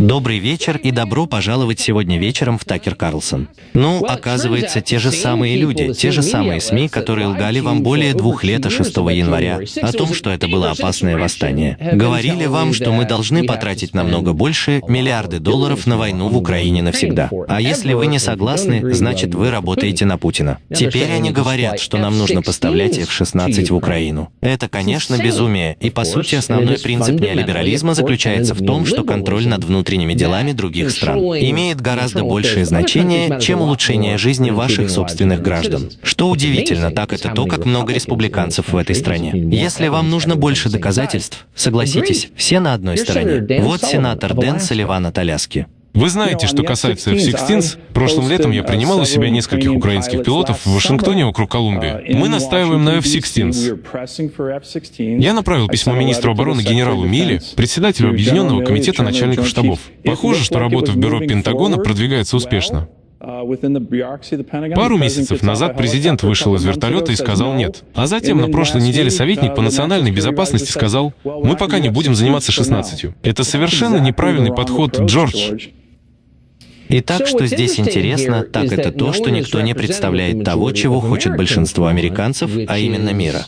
Добрый вечер и добро пожаловать сегодня вечером в Такер Карлсон. Ну, оказывается, те же самые люди, те же самые СМИ, которые лгали вам более двух лет о 6 января, о том, что это было опасное восстание. Говорили вам, что мы должны потратить намного больше миллиарды долларов на войну в Украине навсегда. А если вы не согласны, значит вы работаете на Путина. Теперь они говорят, что нам нужно поставлять F-16 в Украину. Это, конечно, безумие, и по сути основной принцип неолиберализма заключается в том, что контроль над внутренними делами других стран. имеет гораздо большее значение, чем улучшение жизни ваших собственных граждан. Что удивительно, так это то, как много республиканцев в этой стране. Если вам нужно больше доказательств, согласитесь, все на одной стороне. Вот сенатор Дэн Салливан от Аляски. Вы знаете, что касается F-16, прошлым летом я принимал у себя нескольких украинских пилотов в Вашингтоне округ Колумбия. Мы настаиваем на F-16. Я направил письмо министру обороны генералу Милли, председателю Объединенного комитета начальников штабов. Похоже, что работа в бюро Пентагона продвигается успешно. Пару месяцев назад президент вышел из вертолета и сказал «нет». А затем на прошлой неделе советник по национальной безопасности сказал «мы пока не будем заниматься 16». Это совершенно неправильный подход, Джордж. И так, что здесь интересно, так это то, что никто не представляет того, чего хочет большинство американцев, а именно мира.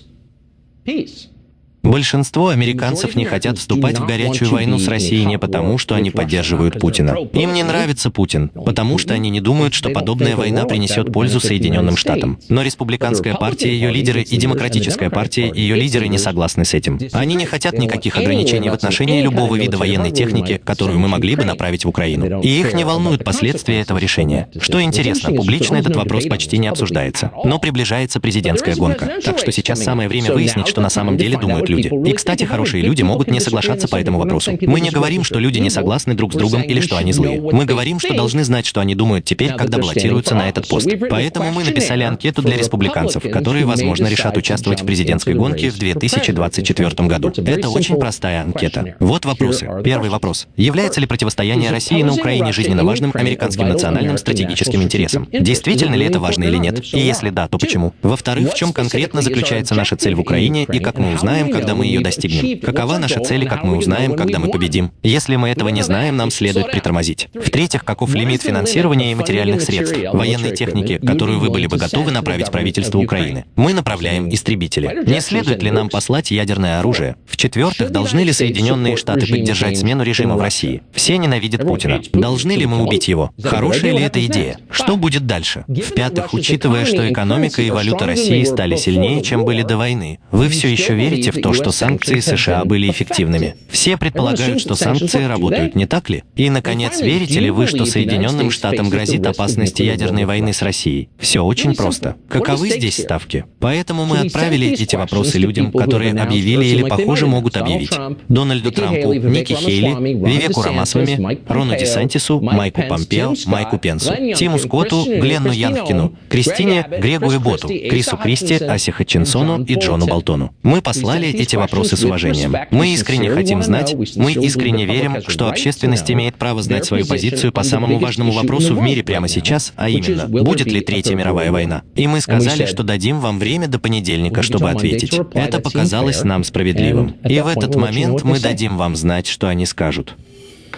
Большинство американцев не хотят вступать в горячую войну с Россией не потому, что они поддерживают Путина. Им не нравится Путин, потому что они не думают, что подобная война принесет пользу Соединенным Штатам. Но республиканская партия, ее лидеры и демократическая партия, ее лидеры не согласны с этим. Они не хотят никаких ограничений в отношении любого вида военной техники, которую мы могли бы направить в Украину. И их не волнуют последствия этого решения. Что интересно, публично этот вопрос почти не обсуждается. Но приближается президентская гонка. Так что сейчас самое время выяснить, что на самом деле думают люди. И, кстати, хорошие люди могут не соглашаться по этому вопросу. Мы не говорим, что люди не согласны друг с другом или что они злые. Мы говорим, что должны знать, что они думают теперь, когда баллотируются на этот пост. Поэтому мы написали анкету для республиканцев, которые, возможно, решат участвовать в президентской гонке в 2024 году. Это очень простая анкета. Вот вопросы. Первый вопрос. Является ли противостояние России на Украине жизненно важным американским национальным стратегическим интересом? Действительно ли это важно или нет? И если да, то почему? Во-вторых, в чем конкретно заключается наша цель в Украине и как мы узнаем, как когда мы ее достигнем? Какова наша цель и как мы узнаем, когда мы победим? Если мы этого не знаем, нам следует притормозить. В-третьих, каков лимит финансирования и материальных средств, военной техники, которую вы были бы готовы направить правительству Украины? Мы направляем истребители. Не следует ли нам послать ядерное оружие? В-четвертых, должны ли Соединенные Штаты поддержать смену режима в России? Все ненавидят Путина. Должны ли мы убить его? Хорошая ли эта идея? Что будет дальше? В-пятых, учитывая, что экономика и валюта России стали сильнее, чем были до войны, вы все еще верите в то, что санкции США были эффективными. Все предполагают, что санкции работают, не так ли? И, наконец, верите ли вы, что Соединенным Штатам грозит опасность ядерной войны с Россией? Все очень просто. Каковы здесь ставки? Поэтому мы отправили эти вопросы людям, которые объявили или, похоже, могут объявить. Дональду Трампу, Ники Хейли, Вивеку Рамасвами, Рону Десантису, Майку Помпео, Майку Пенсу, Тиму Скотту, Гленну Янкину, Кристине Грегу Эботу, Крису Кристи, Асе Хатчинсону и Джону Болтону. Мы послали эти вопросы с уважением. Мы искренне хотим знать, мы искренне верим, что общественность имеет право знать свою позицию по самому важному вопросу в мире прямо сейчас, а именно, будет ли Третья мировая война. И мы сказали, что дадим вам время до понедельника, чтобы ответить. Это показалось нам справедливым. И в этот момент мы дадим вам знать, что они скажут.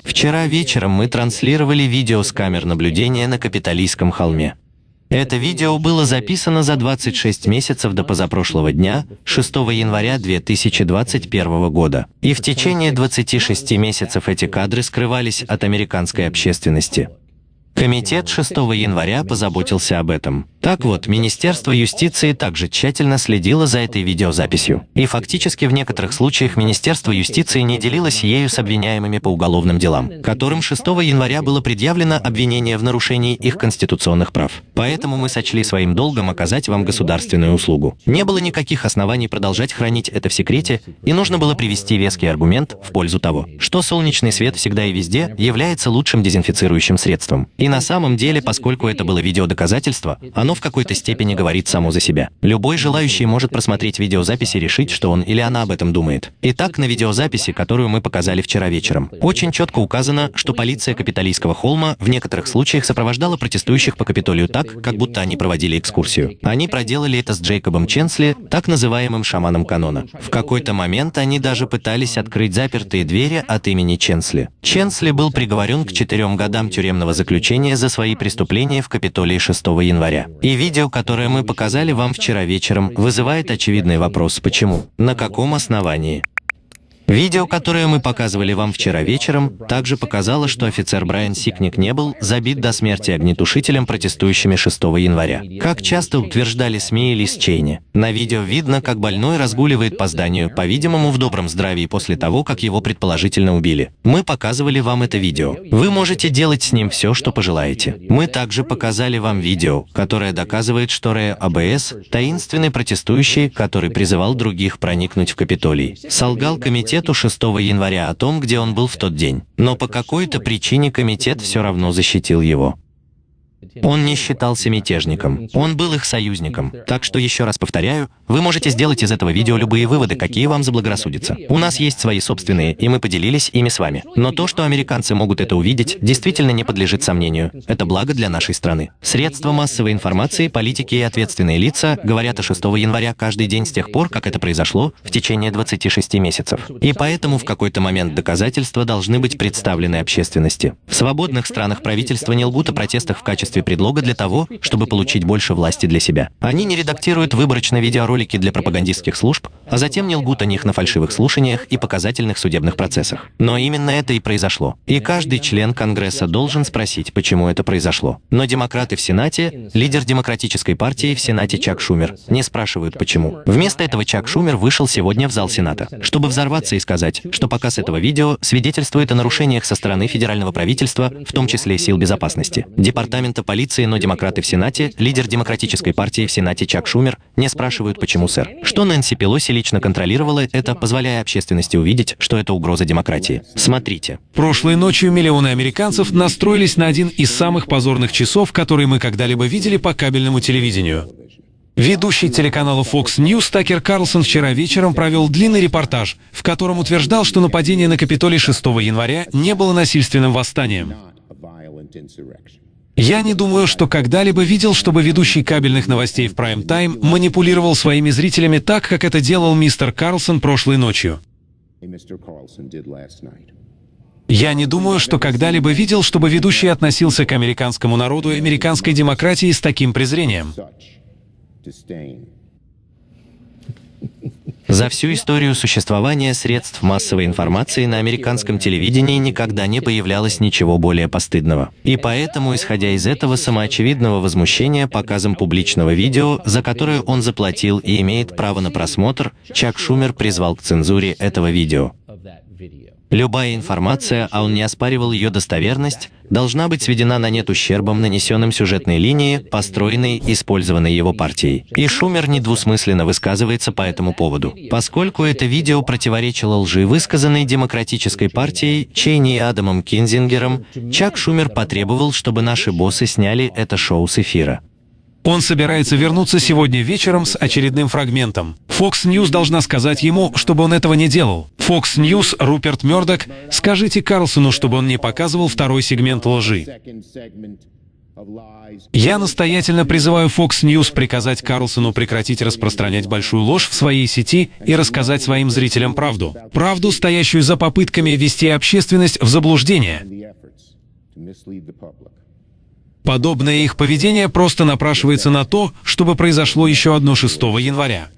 Вчера вечером мы транслировали видео с камер наблюдения на Капитолийском холме. Это видео было записано за 26 месяцев до позапрошлого дня, 6 января 2021 года. И в течение 26 месяцев эти кадры скрывались от американской общественности. Комитет 6 января позаботился об этом. Так вот, Министерство юстиции также тщательно следило за этой видеозаписью. И фактически в некоторых случаях Министерство юстиции не делилось ею с обвиняемыми по уголовным делам, которым 6 января было предъявлено обвинение в нарушении их конституционных прав. Поэтому мы сочли своим долгом оказать вам государственную услугу. Не было никаких оснований продолжать хранить это в секрете, и нужно было привести веский аргумент в пользу того, что солнечный свет всегда и везде является лучшим дезинфицирующим средством. И на самом деле, поскольку это было видеодоказательство, оно в какой-то степени говорит само за себя. Любой желающий может просмотреть видеозапись и решить, что он или она об этом думает. Итак, на видеозаписи, которую мы показали вчера вечером, очень четко указано, что полиция Капитолийского холма в некоторых случаях сопровождала протестующих по Капитолию так, как будто они проводили экскурсию. Они проделали это с Джейкобом Ченсли, так называемым шаманом канона. В какой-то момент они даже пытались открыть запертые двери от имени Ченсли. Ченсли был приговорен к четырем годам тюремного заключения за свои преступления в Капитолии 6 января. И видео, которое мы показали вам вчера вечером, вызывает очевидный вопрос «почему?». На каком основании? Видео, которое мы показывали вам вчера вечером, также показало, что офицер Брайан Сикник не был забит до смерти огнетушителем, протестующими 6 января. Как часто утверждали СМИ или Чейни. На видео видно, как больной разгуливает по зданию, по-видимому, в добром здравии после того, как его предположительно убили. Мы показывали вам это видео. Вы можете делать с ним все, что пожелаете. Мы также показали вам видео, которое доказывает, что Рэя АБС, таинственный протестующий, который призывал других проникнуть в Капитолий, солгал комитет комитету 6 января о том, где он был в тот день. Но по какой-то причине комитет все равно защитил его. Он не считался мятежником, он был их союзником. Так что еще раз повторяю, вы можете сделать из этого видео любые выводы, какие вам заблагорассудятся. У нас есть свои собственные, и мы поделились ими с вами. Но то, что американцы могут это увидеть, действительно не подлежит сомнению. Это благо для нашей страны. Средства массовой информации, политики и ответственные лица говорят о 6 января каждый день с тех пор, как это произошло, в течение 26 месяцев. И поэтому в какой-то момент доказательства должны быть представлены общественности. В свободных странах правительства не лгут о протестах в качестве предлога для того, чтобы получить больше власти для себя. Они не редактируют выборочно видеоролики для пропагандистских служб, а затем не лгут о них на фальшивых слушаниях и показательных судебных процессах. Но именно это и произошло. И каждый член Конгресса должен спросить, почему это произошло. Но демократы в Сенате, лидер Демократической партии в Сенате Чак Шумер, не спрашивают, почему. Вместо этого Чак Шумер вышел сегодня в зал Сената, чтобы взорваться и сказать, что показ этого видео свидетельствует о нарушениях со стороны федерального правительства, в том числе сил безопасности, Департамента полиции, но демократы в Сенате, лидер Демократической партии в Сенате Чак Шумер, не спрашивают, почему, сэр. Что Нэнси Пелоси лично контролировала это, позволяя общественности увидеть, что это угроза демократии. Смотрите. Прошлой ночью миллионы американцев настроились на один из самых позорных часов, которые мы когда-либо видели по кабельному телевидению. Ведущий телеканала Fox News Такер Карлсон вчера вечером провел длинный репортаж, в котором утверждал, что нападение на Капитолий 6 января не было насильственным восстанием. Я не думаю, что когда-либо видел, чтобы ведущий кабельных новостей в прайм-тайм манипулировал своими зрителями так, как это делал мистер Карлсон прошлой ночью. Я не думаю, что когда-либо видел, чтобы ведущий относился к американскому народу и американской демократии с таким презрением. За всю историю существования средств массовой информации на американском телевидении никогда не появлялось ничего более постыдного. И поэтому, исходя из этого самоочевидного возмущения показом публичного видео, за которое он заплатил и имеет право на просмотр, Чак Шумер призвал к цензуре этого видео. Любая информация, а он не оспаривал ее достоверность, должна быть сведена на нет ущербом, нанесенным сюжетной линии, построенной использованной его партией. И Шумер недвусмысленно высказывается по этому поводу. Поскольку это видео противоречило лжи, высказанной Демократической партией, Чейни и Адамом Кинзингером, Чак Шумер потребовал, чтобы наши боссы сняли это шоу с эфира. Он собирается вернуться сегодня вечером с очередным фрагментом. Fox News должна сказать ему, чтобы он этого не делал. Fox News, Руперт Мёрдок, скажите Карлсону, чтобы он не показывал второй сегмент лжи. Я настоятельно призываю Fox News приказать Карлсону прекратить распространять большую ложь в своей сети и рассказать своим зрителям правду. Правду, стоящую за попытками ввести общественность в заблуждение. Подобное их поведение просто напрашивается на то, чтобы произошло еще одно 6 января.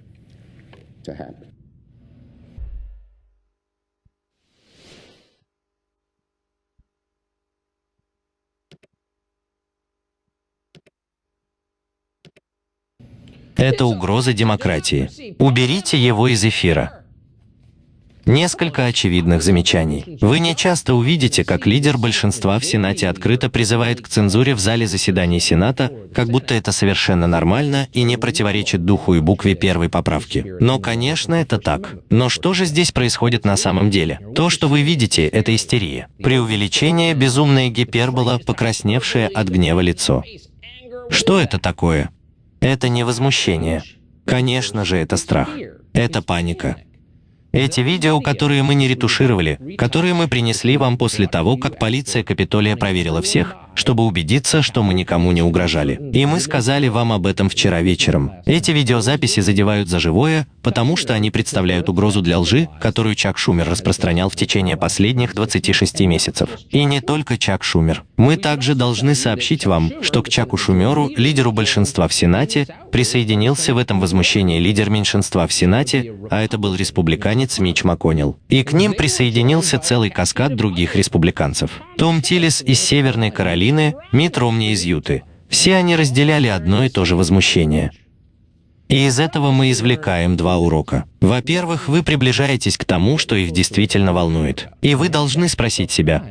Это угроза демократии. Уберите его из эфира. Несколько очевидных замечаний. Вы не часто увидите, как лидер большинства в Сенате открыто призывает к цензуре в зале заседаний Сената, как будто это совершенно нормально и не противоречит духу и букве первой поправки. Но, конечно, это так. Но что же здесь происходит на самом деле? То, что вы видите, это истерия. Преувеличение, безумная гипербола, покрасневшее от гнева лицо. Что это такое? Это не возмущение. Конечно же, это страх. Это паника. Эти видео, которые мы не ретушировали, которые мы принесли вам после того, как полиция Капитолия проверила всех, чтобы убедиться, что мы никому не угрожали. И мы сказали вам об этом вчера вечером. Эти видеозаписи задевают за живое, потому что они представляют угрозу для лжи, которую Чак Шумер распространял в течение последних 26 месяцев. И не только Чак Шумер. Мы также должны сообщить вам, что к Чаку Шумеру, лидеру большинства в Сенате, присоединился в этом возмущении лидер меньшинства в Сенате, а это был республиканец Мич МакКоннелл. И к ним присоединился целый каскад других республиканцев. Том Тиллис из Северной Каролины, Каролины, Мит Ромни из Юты. Все они разделяли одно и то же возмущение. И из этого мы извлекаем два урока. Во-первых, вы приближаетесь к тому, что их действительно волнует. И вы должны спросить себя,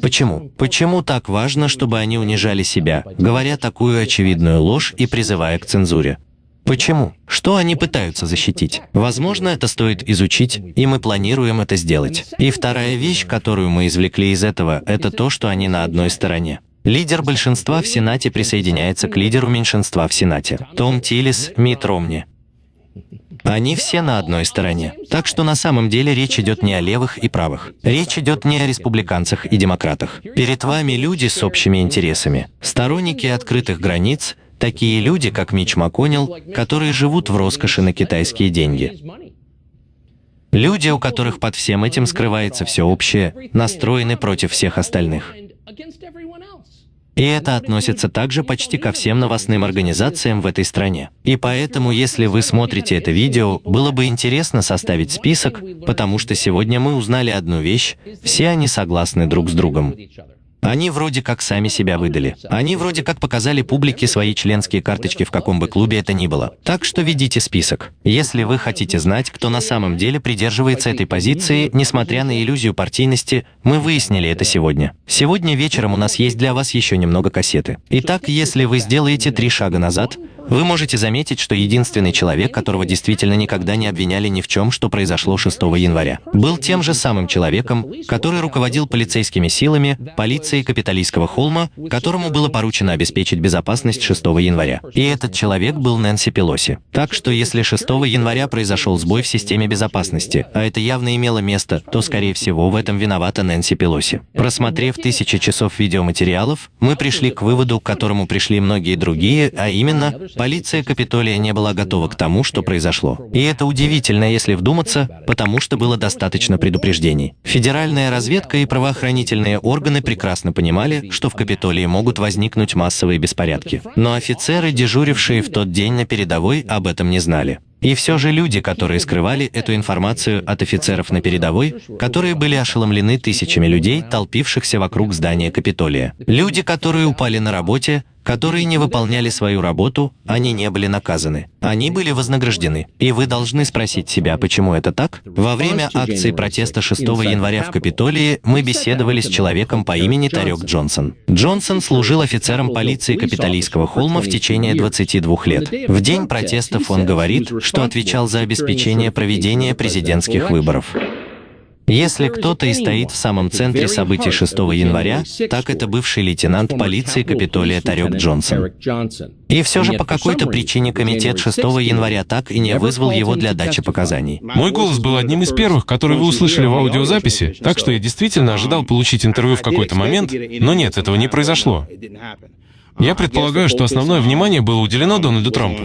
Почему? Почему так важно, чтобы они унижали себя, говоря такую очевидную ложь и призывая к цензуре? Почему? Что они пытаются защитить? Возможно, это стоит изучить, и мы планируем это сделать. И вторая вещь, которую мы извлекли из этого, это то, что они на одной стороне. Лидер большинства в Сенате присоединяется к лидеру меньшинства в Сенате. Том Тиллис, Мит Ромни. Они все на одной стороне. Так что на самом деле речь идет не о левых и правых. Речь идет не о республиканцах и демократах. Перед вами люди с общими интересами. Сторонники открытых границ, такие люди, как Мич МакКоннелл, которые живут в роскоши на китайские деньги. Люди, у которых под всем этим скрывается все общее, настроены против всех остальных. И это относится также почти ко всем новостным организациям в этой стране. И поэтому, если вы смотрите это видео, было бы интересно составить список, потому что сегодня мы узнали одну вещь, все они согласны друг с другом. Они вроде как сами себя выдали. Они вроде как показали публике свои членские карточки в каком бы клубе это ни было. Так что ведите список. Если вы хотите знать, кто на самом деле придерживается этой позиции, несмотря на иллюзию партийности, мы выяснили это сегодня. Сегодня вечером у нас есть для вас еще немного кассеты. Итак, если вы сделаете три шага назад, вы можете заметить, что единственный человек, которого действительно никогда не обвиняли ни в чем, что произошло 6 января, был тем же самым человеком, который руководил полицейскими силами, полицией Капитолийского холма, которому было поручено обеспечить безопасность 6 января. И этот человек был Нэнси Пелоси. Так что если 6 января произошел сбой в системе безопасности, а это явно имело место, то, скорее всего, в этом виновата Нэнси Пелоси. Просмотрев тысячи часов видеоматериалов, мы пришли к выводу, к которому пришли многие другие, а именно, Полиция Капитолия не была готова к тому, что произошло. И это удивительно, если вдуматься, потому что было достаточно предупреждений. Федеральная разведка и правоохранительные органы прекрасно понимали, что в Капитолии могут возникнуть массовые беспорядки. Но офицеры, дежурившие в тот день на передовой, об этом не знали. И все же люди, которые скрывали эту информацию от офицеров на передовой, которые были ошеломлены тысячами людей, толпившихся вокруг здания Капитолия. Люди, которые упали на работе, которые не выполняли свою работу, они не были наказаны. Они были вознаграждены. И вы должны спросить себя, почему это так? Во время акции протеста 6 января в Капитолии мы беседовали с человеком по имени Тарек Джонсон. Джонсон служил офицером полиции Капитолийского холма в течение 22 лет. В день протестов он говорит, что отвечал за обеспечение проведения президентских выборов. Если кто-то и стоит в самом центре событий 6 января, так это бывший лейтенант полиции Капитолия Тарек Джонсон. И все же по какой-то причине комитет 6 января так и не вызвал его для дачи показаний. Мой голос был одним из первых, который вы услышали в аудиозаписи, так что я действительно ожидал получить интервью в какой-то момент, но нет, этого не произошло. Я предполагаю, что основное внимание было уделено Дональду Трампу.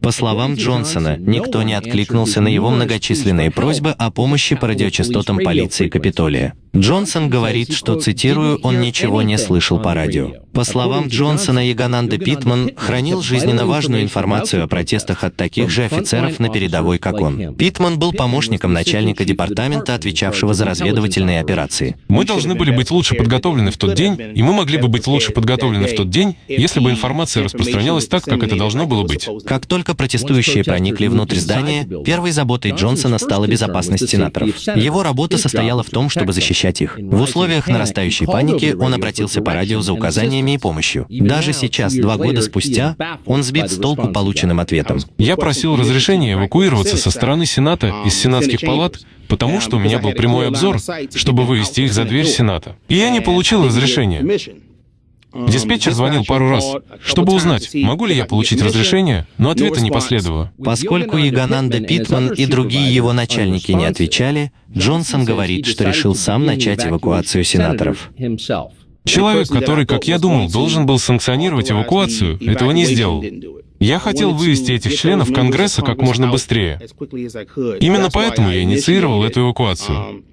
По словам Джонсона, никто не откликнулся на его многочисленные просьбы о помощи по радиочастотам полиции Капитолия. Джонсон говорит, что, цитирую, он ничего не слышал по радио. По словам Джонсона, Ягананда Питман хранил жизненно важную информацию о протестах от таких же офицеров на передовой, как он. Питман был помощником начальника департамента, отвечавшего за разведывательные операции. Мы должны были быть лучше подготовлены в тот день, и мы могли бы быть лучше подготовлены в тот день, если бы информация распространялась так, как это должно было быть. Как только протестующие проникли внутрь здания, первой заботой Джонсона стала безопасность сенаторов. Его работа состояла в том, чтобы защищать их. В условиях нарастающей паники он обратился по радио за указаниями и помощью. Даже сейчас, два года спустя, он сбит с толку полученным ответом. Я просил разрешения эвакуироваться со стороны Сената из сенатских палат, потому что у меня был прямой обзор, чтобы вывести их за дверь Сената. И я не получил разрешения. Диспетчер звонил пару раз, чтобы узнать, могу ли я получить разрешение, но ответа не последовало. Поскольку Ягананда Питман и другие его начальники не отвечали, Джонсон говорит, что решил сам начать эвакуацию сенаторов. Человек, который, как я думал, должен был санкционировать эвакуацию, этого не сделал. Я хотел вывести этих членов Конгресса как можно быстрее. Именно поэтому я инициировал эту эвакуацию.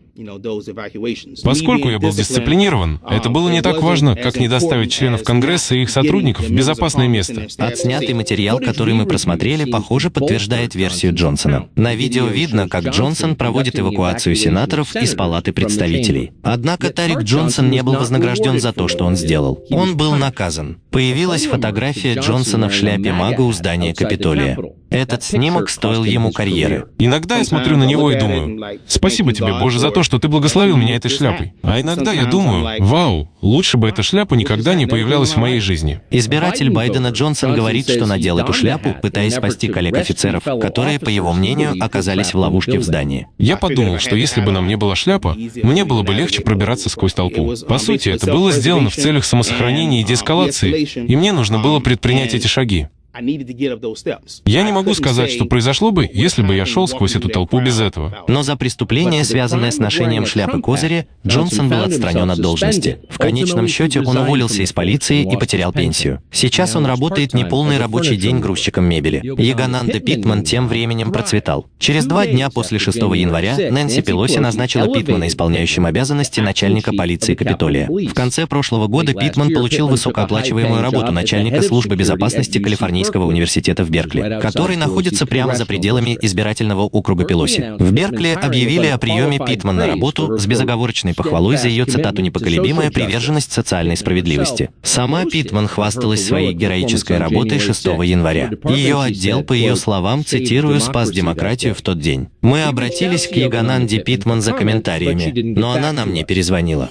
Поскольку я был дисциплинирован, это было не так важно, как не доставить членов Конгресса и их сотрудников в безопасное место. Отснятый материал, который мы просмотрели, похоже, подтверждает версию Джонсона. На видео видно, как Джонсон проводит эвакуацию сенаторов из Палаты представителей. Однако Тарик Джонсон не был вознагражден за то, что он сделал. Он был наказан. Появилась фотография Джонсона в шляпе мага у здания Капитолия. Этот снимок стоил ему карьеры. Иногда я смотрю на него и думаю, спасибо тебе, Боже, за то, что ты благословил меня этой шляпой. А иногда я думаю, вау, лучше бы эта шляпа никогда не появлялась в моей жизни. Избиратель Байдена Джонсон говорит, что надел эту шляпу, пытаясь спасти коллег-офицеров, которые, по его мнению, оказались в ловушке в здании. Я подумал, что если бы на мне была шляпа, мне было бы легче пробираться сквозь толпу. По сути, это было сделано в целях самосохранения и деэскалации, и мне нужно было предпринять эти шаги. Я не могу сказать, что произошло бы, если бы я шел сквозь эту толпу без этого. Но за преступление, связанное с ношением шляпы козыря, Джонсон был отстранен от должности. В конечном счете он уволился из полиции и потерял пенсию. Сейчас он работает неполный рабочий день грузчиком мебели. Ягананда Питман тем временем процветал. Через два дня после 6 января Нэнси Пелоси назначила Питмана исполняющим обязанности начальника полиции Капитолия. В конце прошлого года Питман получил высокооплачиваемую работу начальника службы безопасности Калифорнии Калифорнийского университета в Беркли, который находится прямо за пределами избирательного округа Пелоси. В Беркли объявили о приеме Питман на работу с безоговорочной похвалой за ее цитату «непоколебимая приверженность социальной справедливости». Сама Питман хвасталась своей героической работой 6 января. Ее отдел, по ее словам, цитирую, «спас демократию в тот день». Мы обратились к Ягананде Питман за комментариями, но она нам не перезвонила.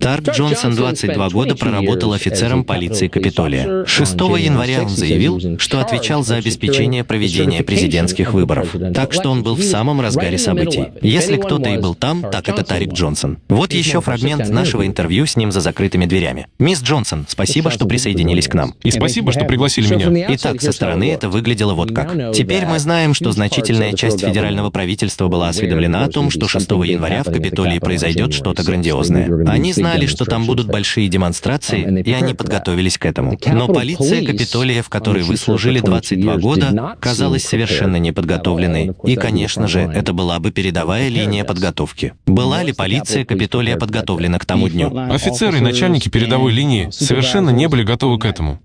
Тарк Джонсон 22 года проработал офицером полиции Капитолия. 6 января он заявил, что отвечал за обеспечение проведения президентских выборов. Так что он был в самом разгаре событий. Если кто-то и был там, так это Тарик Джонсон. Вот еще фрагмент нашего интервью с ним за закрытыми дверями. Мисс Джонсон, спасибо, что присоединились к нам. И спасибо, что пригласили меня. Итак, со стороны это выглядело вот как. Теперь мы знаем, что значительная часть федерального правительства была осведомлена о том, что 6 января в Капитолии произойдет что-то грандиозное. Они знали, знали, что там будут большие демонстрации, и они подготовились к этому. Но полиция Капитолия, в которой вы служили 22 года, казалась совершенно неподготовленной. И, конечно же, это была бы передовая линия подготовки. Была ли полиция Капитолия подготовлена к тому дню? Офицеры и начальники передовой линии совершенно не были готовы к этому.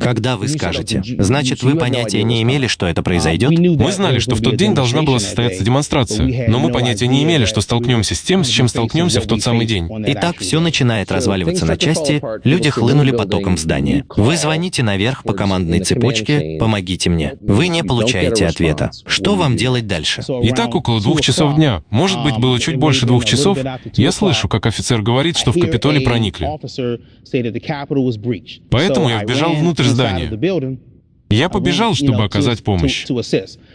Когда вы скажете, значит, вы понятия не имели, что это произойдет? Мы знали, что в тот день должна была состояться демонстрация, но мы понятия не имели, что столкнемся с тем, с чем столкнемся в тот самый день. Итак, все начинает разваливаться на части, люди хлынули потоком в здание. Вы звоните наверх по командной цепочке «Помогите мне». Вы не получаете ответа. Что вам делать дальше? Итак, около двух часов дня, может быть, было чуть больше двух часов, я слышу, как офицер говорит, что в Капитолий проникли. Поэтому я вбежал внутрь здания. Я побежал, чтобы оказать помощь.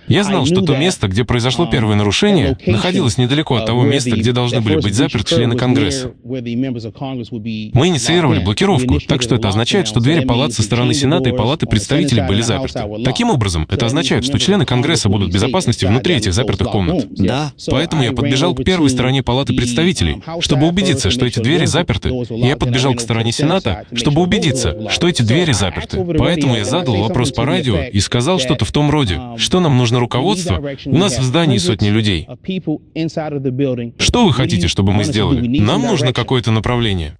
Я знал, что то место, где произошло первое нарушение, находилось недалеко от того места, где должны были быть заперты члены Конгресса. Мы инициировали блокировку, так что это означает, что двери палат со стороны Сената и Палаты представителей были заперты. Таким образом, это означает, что члены Конгресса будут в безопасности внутри этих запертых комнат. Да. Поэтому я подбежал к первой стороне Палаты представителей, чтобы убедиться, что эти двери заперты. И я подбежал к стороне Сената, чтобы убедиться, что эти двери заперты. Поэтому я задал вопрос по по радио и сказал что-то в том роде, что нам нужно руководство, у нас в здании сотни людей. Что вы хотите, чтобы мы сделали? Нам нужно какое-то направление.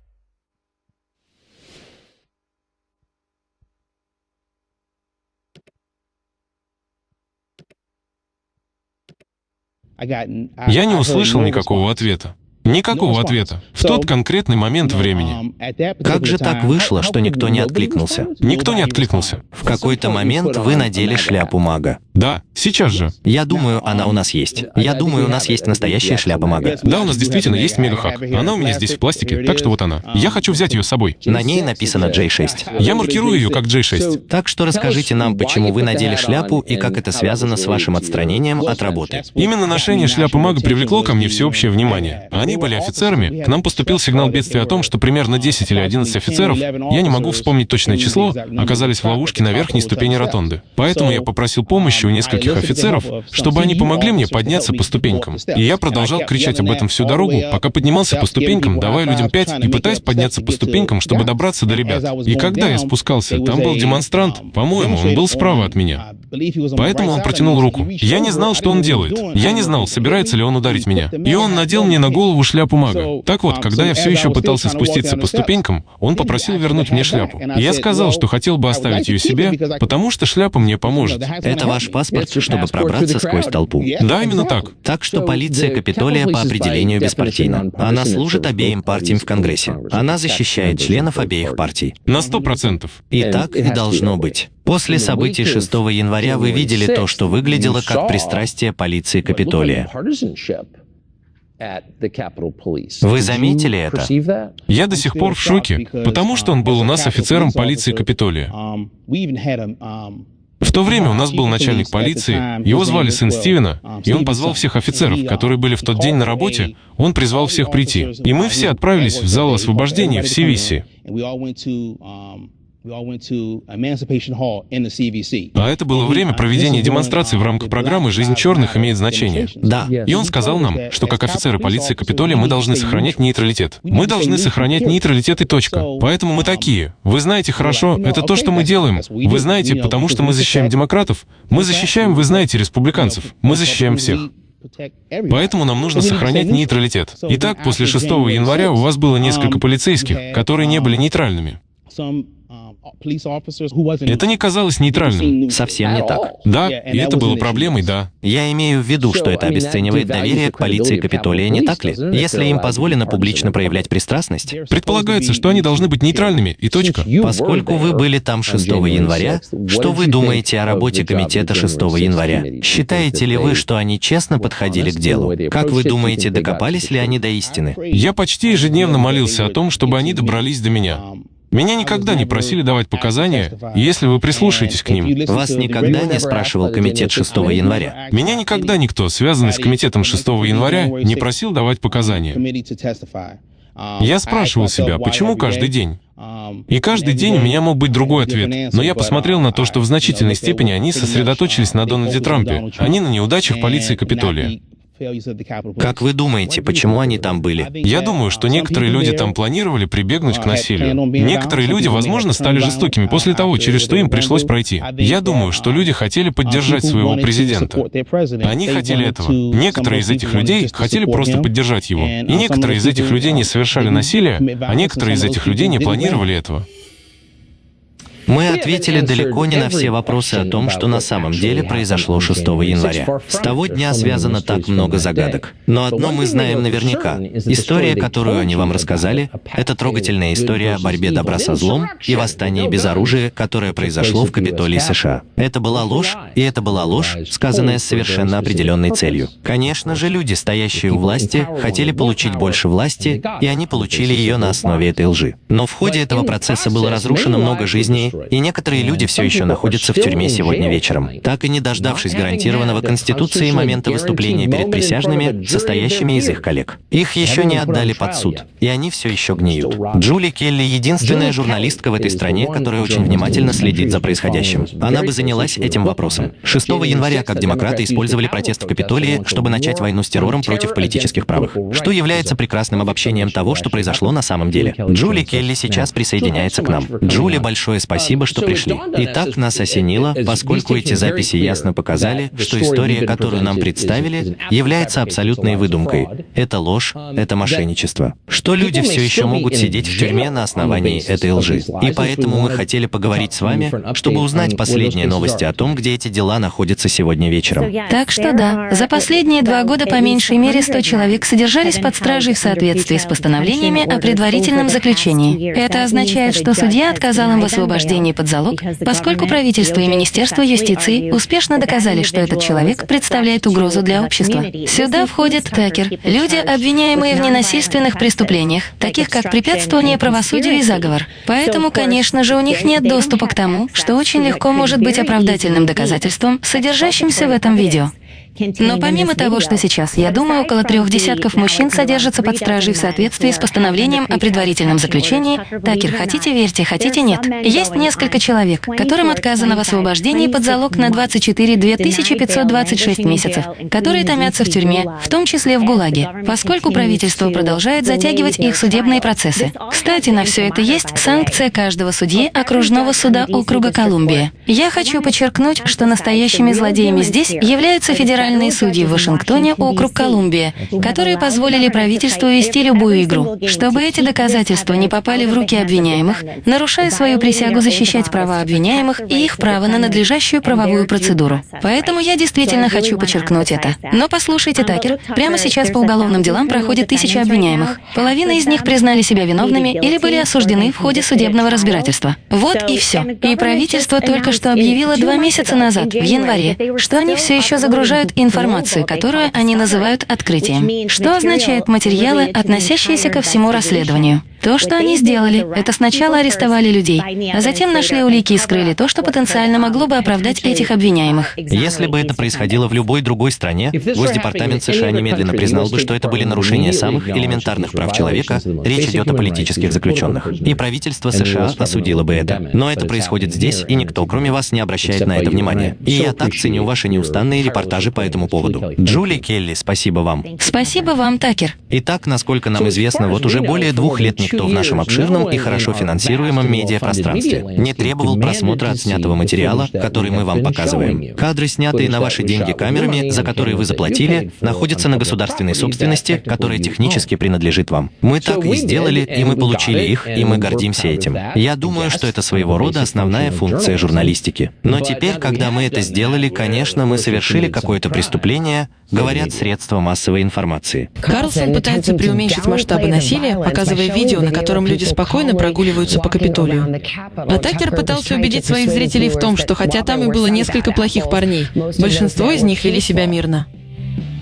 Я не услышал никакого ответа. Никакого ответа. В тот конкретный момент времени. Как же так вышло, что никто не откликнулся? Никто не откликнулся. В какой-то момент вы надели шляпу мага. Да, сейчас же. Я думаю, она у нас есть. Я думаю, у нас есть настоящая шляпа мага. Да, у нас действительно есть мегахак. Она у меня здесь в пластике, так что вот она. Я хочу взять ее с собой. На ней написано J6. Я маркирую ее как J6. Так что расскажите нам, почему вы надели шляпу и как это связано с вашим отстранением от работы. Именно ношение шляпы мага привлекло ко мне всеобщее внимание. Они были офицерами. К нам поступил сигнал бедствия о том, что примерно 10 или 11 офицеров, я не могу вспомнить точное число, оказались в ловушке на верхней ступени ротонды. Поэтому я попросил помощи помощью нескольких офицеров, чтобы они помогли мне подняться по ступенькам. И я продолжал кричать об этом всю дорогу, пока поднимался по ступенькам, давая людям пять и пытаясь подняться по ступенькам, чтобы добраться до ребят. И когда я спускался, там был демонстрант, по-моему, он был справа от меня. Поэтому он протянул руку. Я не знал, что он делает. Я не знал, собирается ли он ударить меня. И он надел мне на голову шляпу мага. Так вот, когда я все еще пытался спуститься по ступенькам, он попросил вернуть мне шляпу. Я сказал, что хотел бы оставить ее себе, потому что шляпа мне поможет. Это ваш паспорт, чтобы пробраться сквозь толпу. Да, именно так. Так что полиция Капитолия по определению беспартийна. Она служит обеим партиям в Конгрессе. Она защищает членов обеих партий. На сто процентов. И так и должно быть. После событий 6 января вы видели то, что выглядело как пристрастие полиции Капитолия. Вы заметили это? Я до сих пор в шоке, потому что он был у нас офицером полиции Капитолия. В то время у нас был начальник полиции, его звали сын Стивена, и он позвал всех офицеров, которые были в тот день на работе, он призвал всех прийти. И мы все отправились в зал освобождения в Сивиси. А это было время проведения демонстраций в рамках программы «Жизнь черных имеет значение». Да. И он сказал нам, что как офицеры полиции Капитолия мы должны сохранять нейтралитет. Мы должны сохранять нейтралитет и точка. Поэтому мы такие. Вы знаете хорошо, это то, что мы делаем. Вы знаете, потому что мы защищаем демократов. Мы защищаем, вы знаете, республиканцов. Мы защищаем всех. Поэтому нам нужно сохранять нейтралитет. Итак, после 6 января у вас было несколько полицейских, которые не были нейтральными. Это не казалось нейтральным. Совсем не так. Да, и это было проблемой, да. Я имею в виду, что это обесценивает доверие к полиции Капитолия, не так ли? Если им позволено публично проявлять пристрастность. Предполагается, что они должны быть нейтральными, и точка. Поскольку вы были там 6 января, что вы думаете о работе комитета 6 января? Считаете ли вы, что они честно подходили к делу? Как вы думаете, докопались ли они до истины? Я почти ежедневно молился о том, чтобы они добрались до меня. Меня никогда не просили давать показания, если вы прислушаетесь к ним. Вас никогда не спрашивал комитет 6 января? Меня никогда никто, связанный с комитетом 6 января, не просил давать показания. Я спрашивал себя, почему каждый день? И каждый день у меня мог быть другой ответ. Но я посмотрел на то, что в значительной степени они сосредоточились на Дональде Трампе, а не на неудачах полиции Капитолия. Как вы думаете, почему они там были? Я думаю, что некоторые люди там планировали прибегнуть к насилию. Некоторые люди, возможно, стали жестокими после того, через что им пришлось пройти. Я думаю, что люди хотели поддержать своего президента. Они хотели этого. Некоторые из этих людей хотели просто поддержать его. И некоторые из этих людей не совершали насилие, а некоторые из этих людей не планировали этого. Мы ответили далеко не на все вопросы о том, что на самом деле произошло 6 января. С того дня связано так много загадок. Но одно мы знаем наверняка. История, которую они вам рассказали, это трогательная история о борьбе добра со злом и восстании без оружия, которое произошло в Капитолии США. Это была ложь, и это была ложь, сказанная с совершенно определенной целью. Конечно же, люди, стоящие у власти, хотели получить больше власти, и они получили ее на основе этой лжи. Но в ходе этого процесса было разрушено много жизней, и некоторые люди все еще находятся в тюрьме сегодня вечером, так и не дождавшись гарантированного Конституцией момента выступления перед присяжными, состоящими из их коллег. Их еще не отдали под суд, и они все еще гниют. Джули Келли — единственная журналистка в этой стране, которая очень внимательно следит за происходящим. Она бы занялась этим вопросом. этом. 6 января, как демократы использовали протест в Капитолии, чтобы начать войну с террором против политических правых, что является прекрасным обобщением того, что произошло на самом деле. Джули Келли сейчас присоединяется к нам. Джули, большое спасибо, что пришли. Итак, нас осенило, поскольку эти записи ясно показали, что история, которую нам представили, является абсолютной выдумкой. Это ложь, это мошенничество. Что люди все еще могут сидеть в тюрьме на основании этой лжи. И поэтому мы хотели поговорить с вами, чтобы узнать последние новости о том, где эти дела находятся сегодня вечером. Так что да, за последние два года по меньшей мере 100 человек содержались под стражей в соответствии с постановлениями о предварительном заключении. Это означает, что судья отказал им в освобождении под залог, поскольку правительство и Министерство юстиции успешно доказали, что этот человек представляет угрозу для общества. Сюда входит Такер, люди, обвиняемые в ненасильственных преступлениях, таких как препятствование правосудию и заговор. Поэтому, конечно же, у них нет доступа к тому, что очень легко может быть оправдательным доказательством, содержащимся в этом видео. Но помимо того, что сейчас, я думаю, около трех десятков мужчин содержатся под стражей в соответствии с постановлением о предварительном заключении. Такер, хотите верьте, хотите нет. Есть несколько человек, которым отказано в освобождении под залог на 24 2526 месяцев, которые томятся в тюрьме, в том числе в ГУЛАГе, поскольку правительство продолжает затягивать их судебные процессы. Кстати, на все это есть санкция каждого судьи окружного суда округа Колумбия. Я хочу подчеркнуть, что настоящими злодеями здесь являются федеральные федеральные судьи в Вашингтоне, округ Колумбия, которые позволили правительству вести любую игру, чтобы эти доказательства не попали в руки обвиняемых, нарушая свою присягу защищать права обвиняемых и их право на надлежащую правовую процедуру. Поэтому я действительно хочу подчеркнуть это. Но послушайте, Такер, прямо сейчас по уголовным делам проходит тысячи обвиняемых. Половина из них признали себя виновными или были осуждены в ходе судебного разбирательства. Вот и все. И правительство только что объявило два месяца назад, в январе, что они все еще загружают информацию, которую они называют открытием. Что означает материалы, относящиеся ко всему расследованию? То, что они сделали, это сначала арестовали людей, а затем нашли улики и скрыли то, что потенциально могло бы оправдать этих обвиняемых. Если бы это происходило в любой другой стране, Госдепартамент США немедленно признал бы, что это были нарушения самых элементарных прав человека, речь идет о политических заключенных. И правительство США осудило бы это. Но это происходит здесь, и никто, кроме вас, не обращает на это внимания. И я так ценю ваши неустанные репортажи по этому поводу. Джули Келли, спасибо вам. Спасибо вам, Такер. Итак, насколько нам известно, вот уже более двух лет никто в нашем обширном и хорошо финансируемом медиапространстве не требовал просмотра отснятого материала, который мы вам показываем. Кадры, снятые на ваши деньги камерами, за которые вы заплатили, находятся на государственной собственности, которая технически принадлежит вам. Мы так и сделали, и мы получили их, и мы гордимся этим. Я думаю, что это своего рода основная функция журналистики. Но теперь, когда мы это сделали, конечно, мы совершили какое-то преступление, говорят средства массовой информации. Карлсон пытается преуменьшить масштабы насилия, показывая видео, на котором люди спокойно прогуливаются по Капитолию. А Такер пытался убедить своих зрителей в том, что хотя там и было несколько плохих парней, большинство из них вели себя мирно.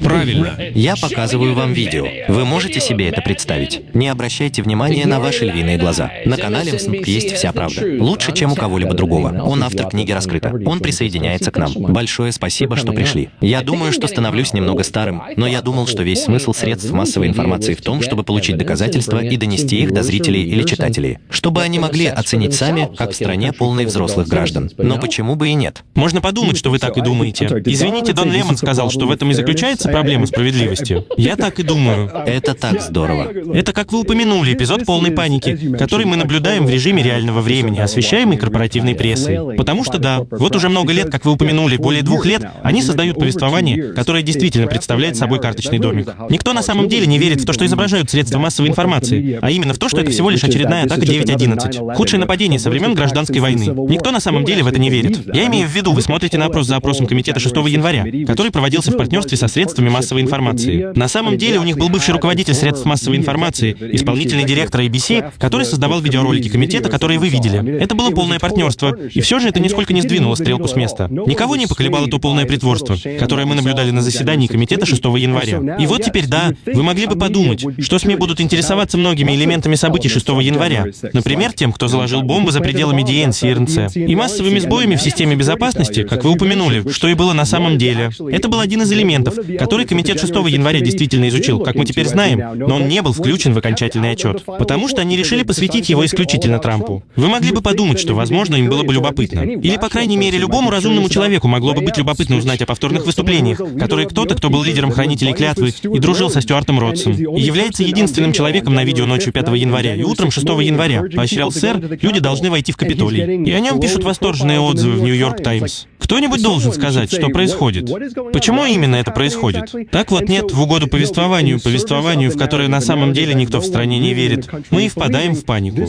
Правильно. Я показываю вам видео. Вы можете себе это представить? Не обращайте внимания на ваши львиные глаза. На канале МСНК есть вся правда. Лучше, чем у кого-либо другого. Он автор книги «Раскрыто». Он присоединяется к нам. Большое спасибо, что пришли. Я думаю, что становлюсь немного старым, но я думал, что весь смысл средств массовой информации в том, чтобы получить доказательства и донести их до зрителей или читателей, чтобы они могли оценить сами, как в стране полной взрослых граждан. Но почему бы и нет? Можно подумать, что вы так и думаете. Извините, Дон Лемон сказал, что в этом и заключается проблема справедливости. Я так и думаю. Это так здорово. Это, как вы упомянули, эпизод полной паники, который мы наблюдаем в режиме реального времени, освещаемый корпоративной прессой. Потому что да, вот уже много лет, как вы упомянули, более двух лет, они создают повествование, которое действительно представляет собой карточный домик. Никто на самом деле не верит в то, что изображают средства массовой информации, а именно в то, что это всего лишь очередная атака 9.11. Худшее нападение со времен гражданской войны. Никто на самом деле в это не верит. Я имею в виду, вы смотрите на опрос за опросом комитета 6 января, который проводился в партнерстве со средствами массовой информации. На самом деле у них был бывший руководитель средств массовой информации, исполнительный директор ABC, который создавал видеоролики комитета, которые вы видели. Это было полное партнерство, и все же это нисколько не сдвинуло стрелку с места. Никого не поколебало то полное притворство, которое мы наблюдали на заседании комитета 6 января. И вот теперь, да, вы могли бы подумать, что СМИ будут интересоваться многими элементами событий 6 января. Например, тем, кто заложил бомбы за пределами DNC и РНЦ. И массовыми сбоями в системе безопасности, как вы упомянули, что и было на самом деле. Это был один из элементов, который комитет 6 января действительно изучил, как мы теперь знаем, но он не был включен в окончательный отчет, потому что они решили посвятить его исключительно Трампу. Вы могли бы подумать, что, возможно, им было бы любопытно. Или, по крайней мере, любому разумному человеку могло бы быть любопытно узнать о повторных выступлениях, которые кто-то, кто был лидером хранителей клятвы и дружил со Стюартом Ротсом, и является единственным человеком на видео ночью 5 января и утром 6 января, поощрял сэр, люди должны войти в Капитолий. И о нем пишут восторженные отзывы в Нью-Йорк Таймс. Кто-нибудь должен сказать, что происходит. Почему именно это происходит? Так вот нет, в угоду повествованию, повествованию, в которое на самом деле никто в стране не верит, мы и впадаем в панику.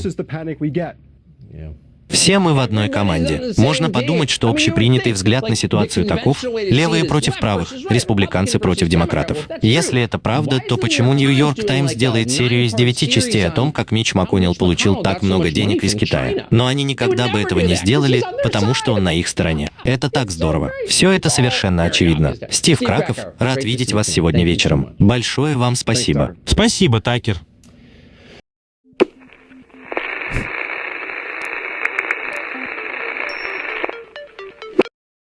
Все мы в одной команде. Можно подумать, что общепринятый взгляд на ситуацию таков — левые против правых, республиканцы против демократов. Если это правда, то почему Нью-Йорк Таймс делает серию из девяти частей о том, как Мич МакКоннелл получил так много денег из Китая? Но они никогда бы этого не сделали, потому что он на их стороне. Это так здорово. Все это совершенно очевидно. Стив Краков, рад видеть вас сегодня вечером. Большое вам спасибо. Спасибо, Такер.